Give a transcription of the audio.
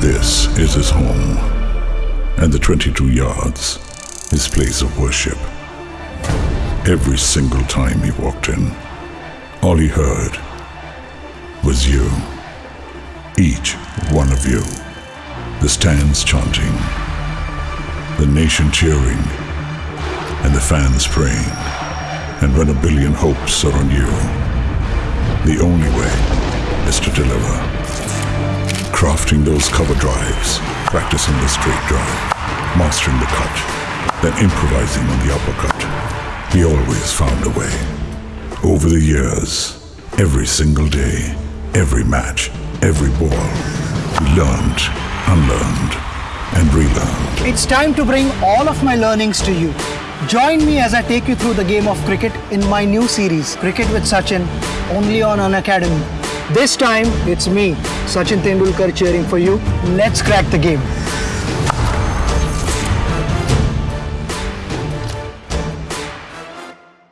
This is his home. And the 22 yards, his place of worship. Every single time he walked in, all he heard was you. Each one of you. The stands chanting, the nation cheering, and the fans praying. And when a billion hopes are on you, the only way. Crafting those cover drives, practicing the straight drive, mastering the cut, then improvising on the uppercut. He always found a way. Over the years, every single day, every match, every ball, he learned, unlearned, and relearned. It's time to bring all of my learnings to you. Join me as I take you through the game of cricket in my new series, Cricket with Sachin, only on Unacademy. This time, it's me, Sachin Tendulkar, cheering for you. Let's crack the game.